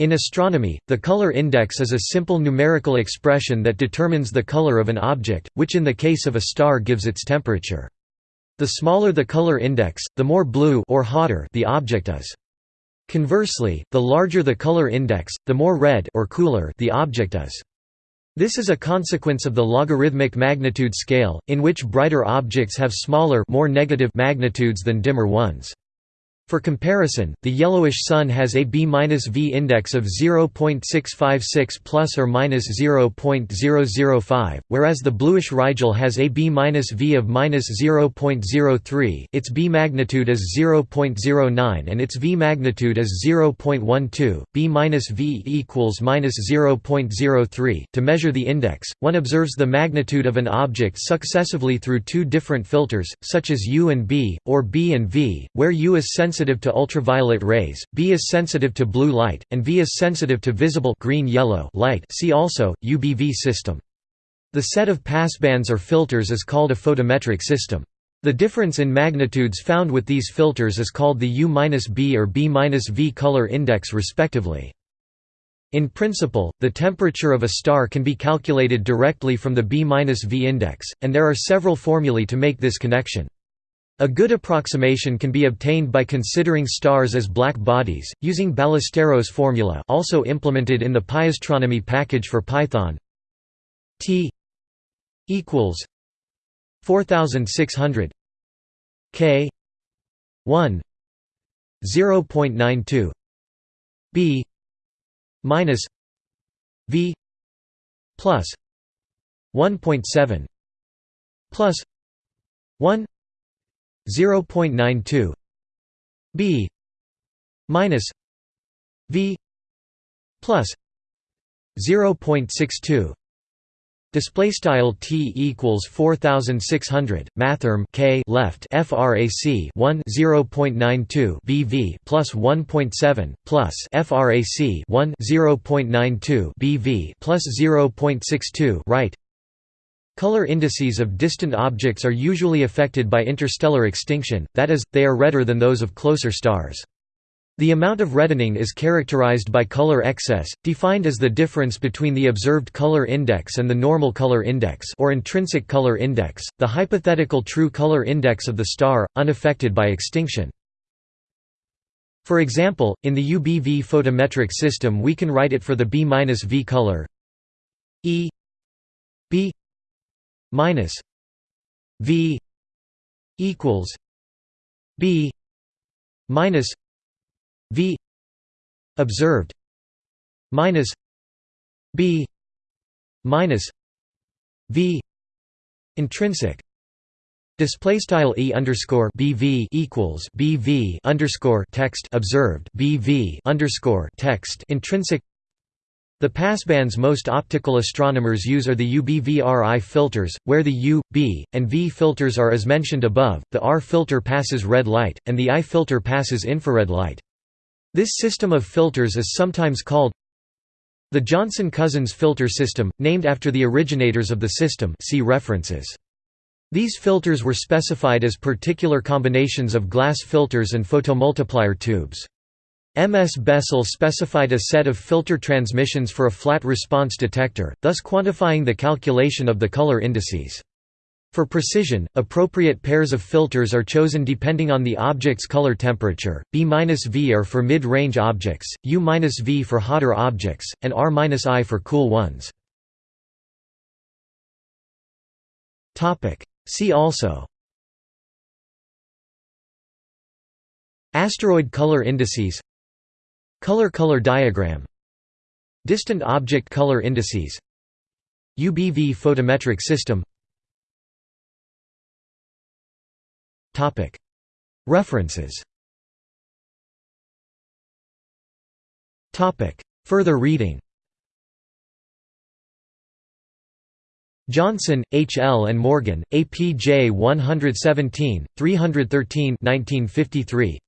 In astronomy, the color index is a simple numerical expression that determines the color of an object, which in the case of a star gives its temperature. The smaller the color index, the more blue or hotter the object is. Conversely, the larger the color index, the more red or cooler the object is. This is a consequence of the logarithmic magnitude scale, in which brighter objects have smaller more negative magnitudes than dimmer ones. For comparison, the yellowish sun has a B-V index of 0.656 plus or minus 0.005, whereas the bluish Rigel has a B-V of minus 0.03. Its B magnitude is 0.09 and its V magnitude is 0.12. B-V equals minus 0.03. To measure the index, one observes the magnitude of an object successively through two different filters, such as U and B, or B and V, where U is sensitive sensitive to ultraviolet rays, B is sensitive to blue light, and V is sensitive to visible green-yellow light see also, UBV system. The set of passbands or filters is called a photometric system. The difference in magnitudes found with these filters is called the U-B or B-V color index respectively. In principle, the temperature of a star can be calculated directly from the B-V index, and there are several formulae to make this connection. A good approximation can be obtained by considering stars as black bodies, using Ballesteros formula also implemented in the Pyastronomy package for Python. T equals 4600 K 1 0.92 B minus V plus 1.7 plus 1 0.92 b minus v plus 0.62 Display style t equals 4600 mathrm k left frac 1 0.92 bv plus 1.7 plus frac 1 0.92 bv plus 0.62 right Color indices of distant objects are usually affected by interstellar extinction, that is, they are redder than those of closer stars. The amount of reddening is characterized by color excess, defined as the difference between the observed color index and the normal color index or intrinsic color index, the hypothetical true color index of the star, unaffected by extinction. For example, in the UBV photometric system we can write it for the B-V color E B minus V equals B minus V observed minus B minus V intrinsic Display style e underscore bv equals bv underscore text observed bv underscore text intrinsic the passbands most optical astronomers use are the UBV-RI filters, where the U, B, and V filters are as mentioned above, the R filter passes red light, and the I filter passes infrared light. This system of filters is sometimes called the Johnson-Cousins filter system, named after the originators of the system see references. These filters were specified as particular combinations of glass filters and photomultiplier tubes. MS Bessell specified a set of filter transmissions for a flat response detector, thus quantifying the calculation of the color indices. For precision, appropriate pairs of filters are chosen depending on the object's color temperature. B-V are for mid-range objects, U-V for hotter objects, and R-I for cool ones. See also Asteroid color indices Color-color diagram. Distant object color indices. UBV photometric system. References. Further reading. Johnson, H. L. and Morgan, APJ 117, 313 1953.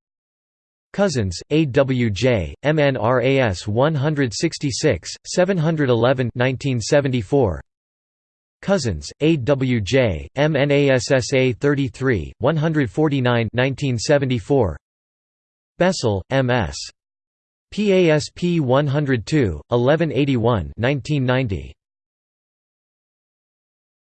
Cousins, A. W. J., MNRAS 166, 711 1974. Cousins, A. W. J., MNASSA 33, 149 1974. Bessell, M. S. PASP 102, 1181 1990.